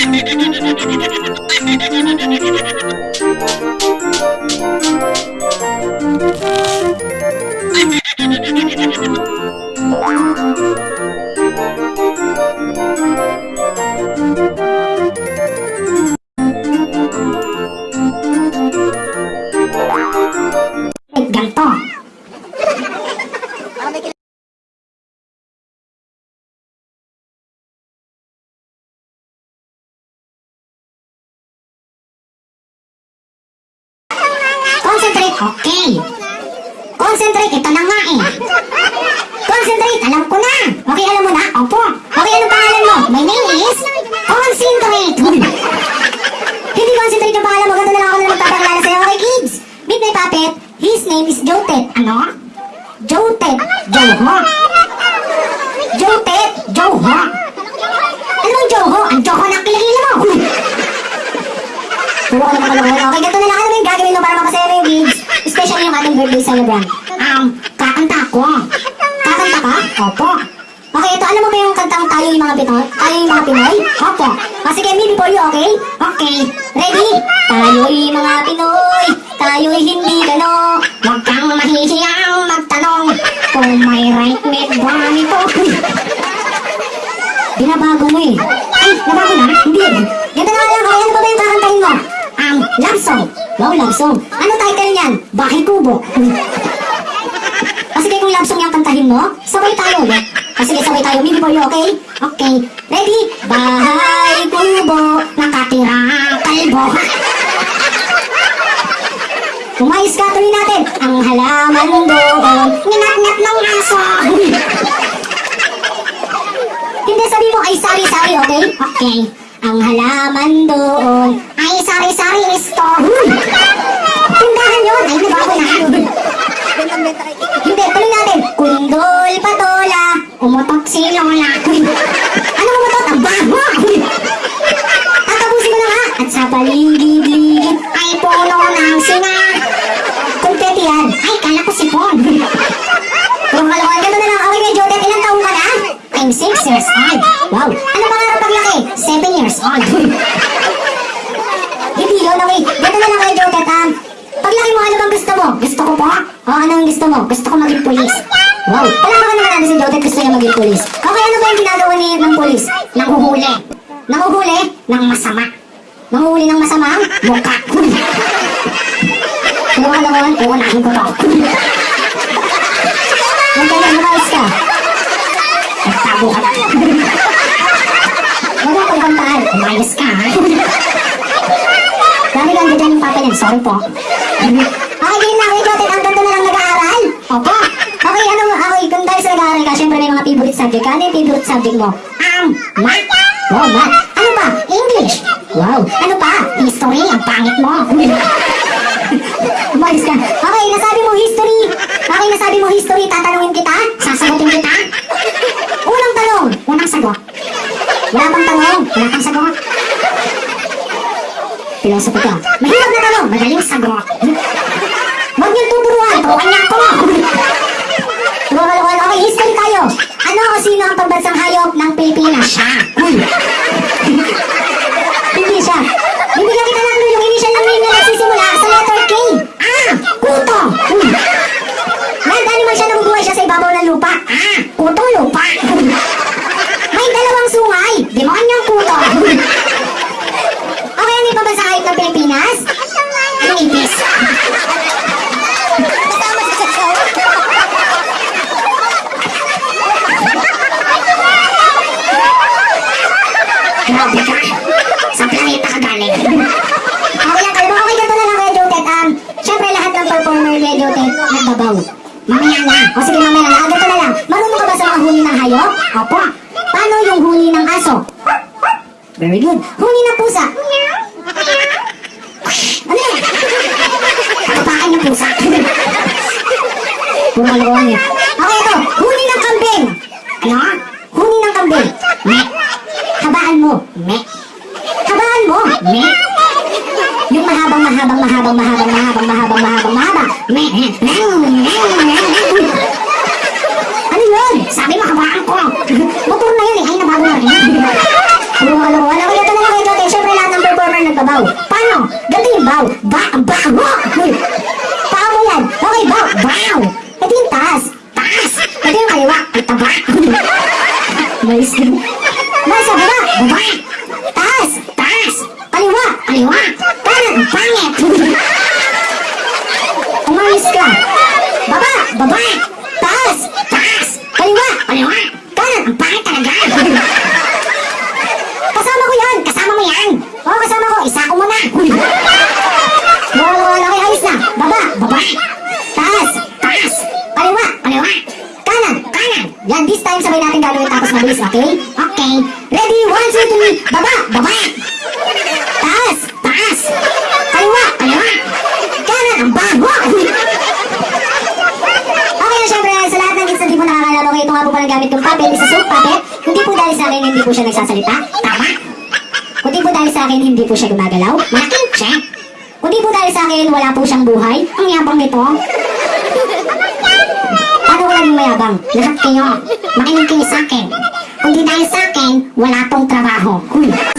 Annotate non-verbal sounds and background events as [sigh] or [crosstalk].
Ay, okay. Concentrate, ito na nga eh. Concentrate, alam ko na. Okay, alam mo na? Opo. Okay, anong pangalan mo? My name is Concentrate. Hindi concentrate yung pangalan mo. Ganito na lang ako na magpapakilala sa'yo. Okay, kids? Meet my puppet. His name is Jotet. Ano? Jotet. Joho. Jotet. Joho. Ano bang Joho? Ang Joho ng kilikili mo. Okay, ganito na lang. Ano yung gagawin mo para mapasaya mo yung ating birthday celebrant. Um, kakanta ako. Kakanta ka? Opo. Okay, ito, alam mo ba yung kantang tayo yung mga Pinoy? Tayo yung mga Pinoy? Opo. O sige, me before you, okay? Okay. Ready? Tayo'y mga Pinoy, tayo'y hindi gano. Huwag kang mahihiyang magtanong kung may right mate ba nito. Binabago mo eh. Ay, nabago na? Hindi. Ganda na lang, okay, ano ba ba yung kakantahin mo? Um, love song. Wow, love song. Ano title niyan? Bakit kubo? O sige, kung love song yung kantahin mo, sabay tayo ulit. O sige, sabay tayo. Before you, okay? Okay. Ready? Bahay kubo, nakatira kalbo. Umayos ka, tuloy natin. Ang halaman doon, ninat-nat ng aso. Hindi, sabi mo ay sari-sari, okay? Okay. Ang halaman doon ay sari-sari store. Tindahan yun. Ay, nabago na. Hindi, tuloy natin. Kundol patola, umutok si Lola. [laughs] Ano umutok? Ang bago! [laughs] Tatapusin ko na nga. At sa paligid-ligid ay puno ng singa. Kumpeti yan. Ay, kala ko sipon. [laughs] Kung kalokohan ka na lang. Okay, medyo Jodet, ilang taong ka na? I'm 6 years old. Wow. Ano pangarap paglaki? 7 years old. Hindi yun, okay. Ganito na lang kayo, Jodet, um, Paglaki mo, ano bang gusto mo? Gusto ko po? O, ano ang gusto mo? Gusto ko maging pulis. Wow. Palakakan naman natin si Jodet, gusto niya maging pulis. Okay, ano ba yung ginagawa ni ng pulis? Nanguhuli. Nanguhuli ng masama. Nanguhuli ng masamang mukha. [laughs] Kung ano naman, uunahin ko to. [laughs] Huwag ka na, lumayas ka. Nagtago ka na. Huwag kang pagkantaan. Umayos ka, ha? Dami lang dyan yung papa niyan. Sorry po. Okay, game lang. Ikaw, ang ganda na lang nag-aaral. Opo. Okay, ano, okay, kung dahil sa nag-aaral ka, syempre may mga favorite subject. Ano yung favorite subject mo? Um, math. Wow, math. Ano pa? English. Wow. Ano pa? History. Ang pangit mo. [laughs] Umayos ka. Okay, nasabi mo history. Okay, nasabi mo history. Tatanungin kita. Sasagutin kita. Unang tanong. Unang sagot. Wala bang tanong? Wala kang sagot? Philosophy ka. Mahirap na tanong. Magaling sagot. Huwag niyong tuturuan. Turuan niya ako. Turuan Okay, history tayo. Ano o sino ang pambansang hayop ng Pilipinas? Siya. Uy. Hindi siya. Bibigyan kita ng clue yung initial ng name na nagsisimula sa letter K. Ah! Kuto! Uy. Land animal siya nabubuhay siya sa ibabaw ng Kutong lupa. May dalawang sungay. Demonyong kuto. [laughs] Okay, ano yung hayop ng Pilipinas? Ang ipis. Grabe ka. Sa planeta ka galing. Okay lang, kalma. Okay, ganito na lang. Um, syempre lahat ng performer kay Jotet nagbabaw. Mamaya na. O sige, mamaya na. Ah, ganito na lang. Marunong ka ba sa mga huni Opo. Paano yung huni ng aso? Very good. Huni ng pusa? Ano yan? Katapakan ng pusa. Kalokohan niya. Okay, ito. Huni ng kambing. Ano? Huni ng kambing. Me. Habaan mo. Me. Habaan mo. Me. Yung mahabang, mahabang, mahabang, mahabang, mahabang, mahabang, mahabang, mahabang. Me. Ano Umalis na. Umalis sa baba! Baba! Taas! Taas! Paliwa! Paliwa! Parang pangit! [laughs] Umalis ka! Baba! Baba! Okay? Okay. Ready? One, two, three. Baba! Baba! Taas! Taas! Kaliwa! Kaliwa! Kanan! Ang bago! Okay na syempre, sa lahat ng kids na di po nakakalaro kayo, ito nga po palang gamit yung puppet, isa soap puppet. Hindi po dahil sa akin, hindi po siya nagsasalita. Tama? Kundi po dahil sa akin, hindi po siya gumagalaw. Malaking siya. Kundi po dahil sa akin, wala po siyang buhay. Ang yabang nito. Paano ko naging mayabang? Lahat kayo, makinig kayo sa akin. Kundi dahil sa akin, wala tong trabaho. Huy.